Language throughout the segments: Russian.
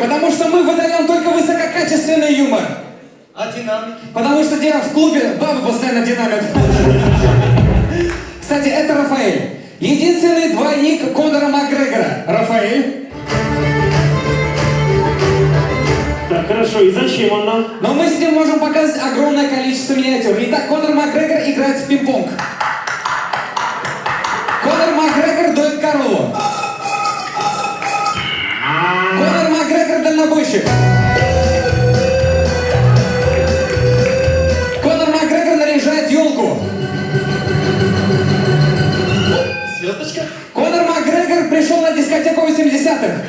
потому что мы выдаем только высококачественный юмор. А динамики? Потому что дело в клубе, бабы постоянно динамит. Кстати, это Рафаэль. Единственный двойник Конора Макгрегора. Рафаэль. Так, хорошо, и зачем он нам? Но мы с ним можем показать огромное количество миниатюр. Итак, Конор Макгрегор играет в пинг-понг. Конор Макгрегор дует корову. Дальнобойщик. Конор Макгрегор наряжает елку. Звездочка? Конор Макгрегор пришел на дискотеку 80-х.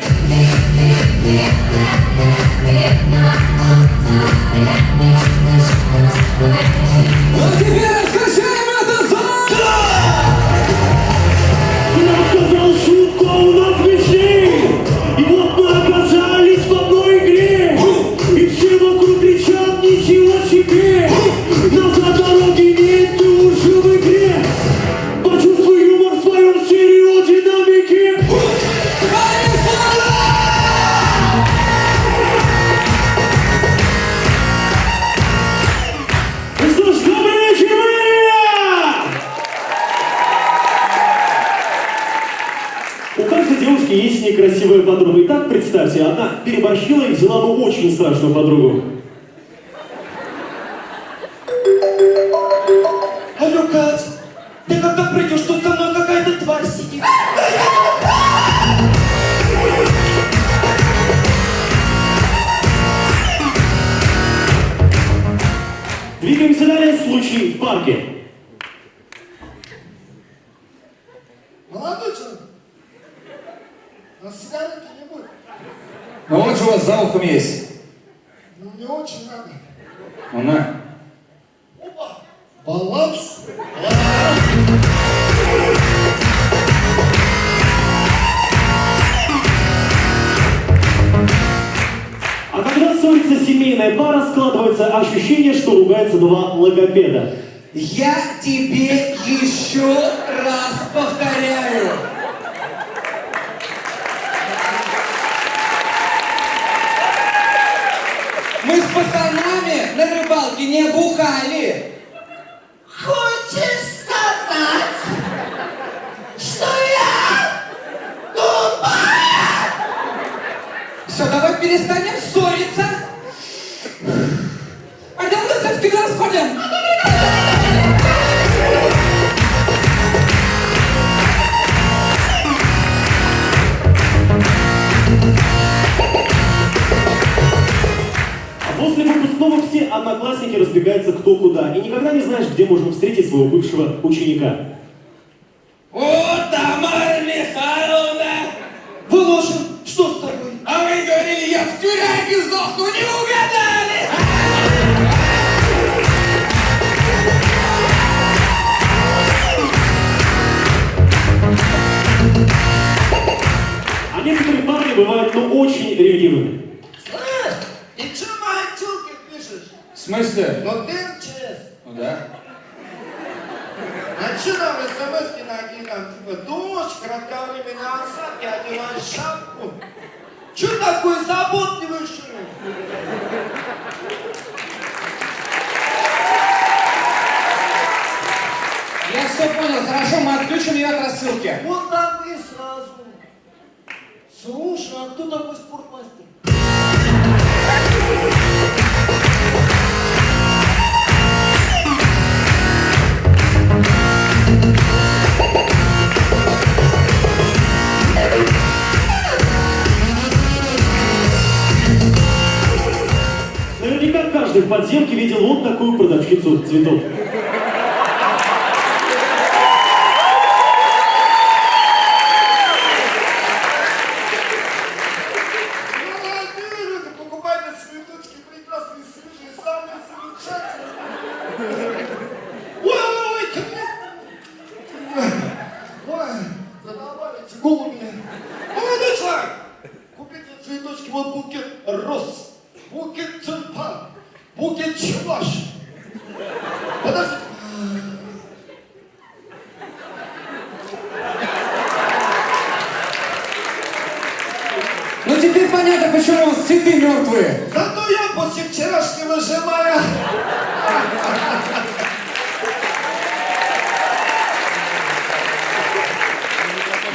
Ну теперь Каждой девушки есть некрасивая подруга. Итак, представьте, одна переборщила и взяла бы очень страшную подругу. Алло, Кать, ты когда придешь, тут со мной какая-то тварь сидит. Двигаемся далее. Случай в парке. Молодой человек, у нас сигареты не будет. Ну вот же у вас за ухом есть. Ну, не очень надо. Ну на. Опа, баланс. А когда ссорится семейная пара, складывается ощущение, что ругаются два логопеда. Я тебе еще раз повторяю. Мы с пацанами на рыбалке не бухали. Разбегаются кто куда. И никогда не знаешь, где можно встретить своего бывшего ученика. О, смысле? Ну ты МЧС. Ну да. А че нам смс накинь, там, типа, дождь, кратковременные осадки, одевай шапку. Че такой заботливый, что ли? Я все понял, хорошо, мы отключим ее от рассылки. Вот так и сразу. Слушай, а кто такой подземке видел вот такую продавщицу цветов. Молодой человек, купите цветочки, вот букет роз, букет тюльпан, Букет Чуваш. Подожди. Ну теперь понятно, почему у вас цветы мертвые. Зато я после вчерашнего желаю.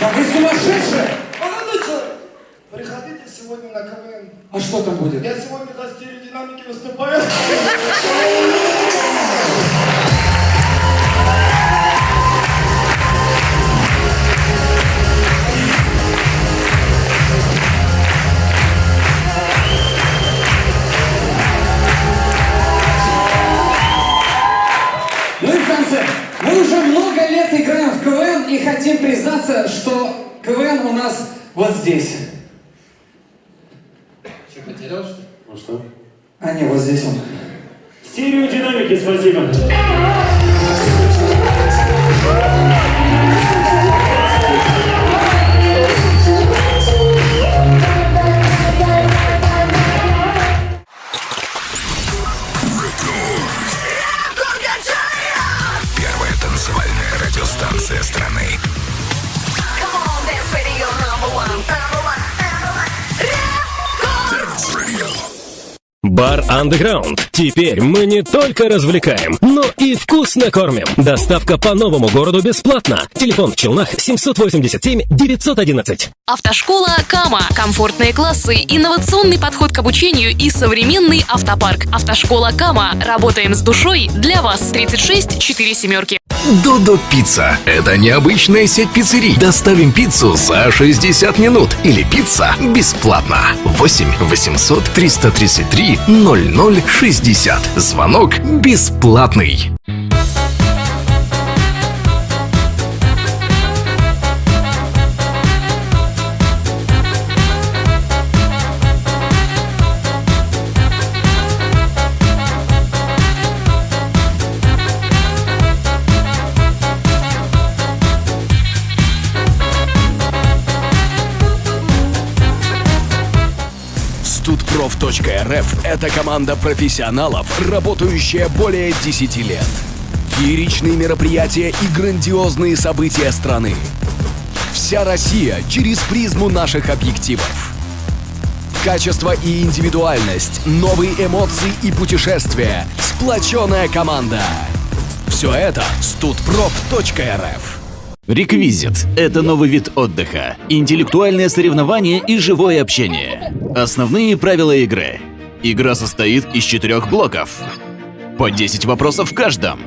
Да вы сумасшедшие! Молодой человек, приходите сегодня на КВН. А что там будет? Я сегодня застелю стереодинамики выступаю. Ну и в. Мы уже много лет играем в КВН и хотим признаться, что КВН у нас вот здесь. Что, потерял, что ли? Ну что? А не, вот здесь он. Стереодинамики, спасибо. Бар Underground. Теперь мы не только развлекаем, но и вкусно кормим. Доставка по новому городу бесплатно. Телефон в Челнах 787 911. Автошкола Кама. Комфортные классы, инновационный подход к обучению и современный автопарк. Автошкола Кама. Работаем с душой для вас. 36 4 семерки. Додо Пицца. Это необычная сеть пиццерий. Доставим пиццу за 60 минут. Или пицца бесплатно. 8 800 333 0060. Звонок бесплатный. Студпроф.рф – это команда профессионалов, работающая более 10 лет. Фееричные мероприятия и грандиозные события страны. Вся Россия через призму наших объективов. Качество и индивидуальность, новые эмоции и путешествия, сплоченная команда. Все это студпроф.рф. Реквизит – это новый вид отдыха, интеллектуальное соревнование и живое общение. Основные правила игры. Игра состоит из четырех блоков. По 10 вопросов в каждом.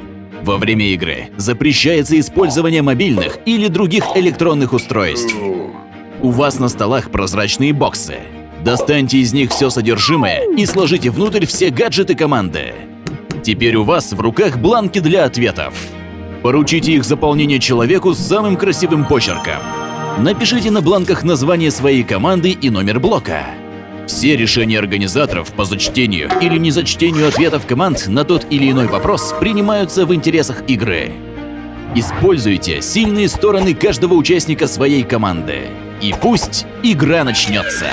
Во время игры запрещается использование мобильных или других электронных устройств. У вас на столах прозрачные боксы. Достаньте из них все содержимое и сложите внутрь все гаджеты команды. Теперь у вас в руках бланки для ответов. Поручите их заполнение человеку с самым красивым почерком. Напишите на бланках название своей команды и номер блока. Все решения организаторов по зачтению или незачтению ответов команд на тот или иной вопрос принимаются в интересах игры. Используйте сильные стороны каждого участника своей команды. И пусть игра начнется.